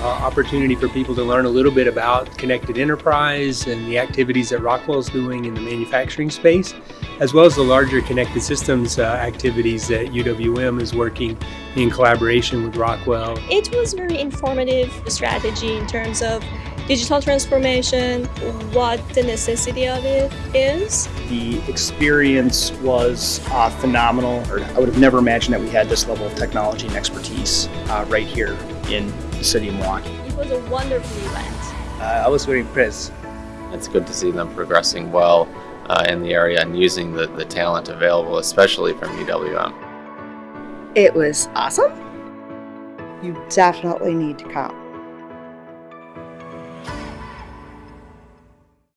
uh, opportunity for people to learn a little bit about connected enterprise and the activities that Rockwell's doing in the manufacturing space, as well as the larger connected systems uh, activities that UWM is working in collaboration with Rockwell. It was very informative strategy in terms of digital transformation, what the necessity of it is. The experience was uh, phenomenal. I would have never imagined that we had this level of technology and expertise uh, right here in the city of Milwaukee. It was a wonderful event. Uh, I was very impressed. It's good to see them progressing well uh, in the area and using the, the talent available, especially from UWM. It was awesome. You definitely need to come.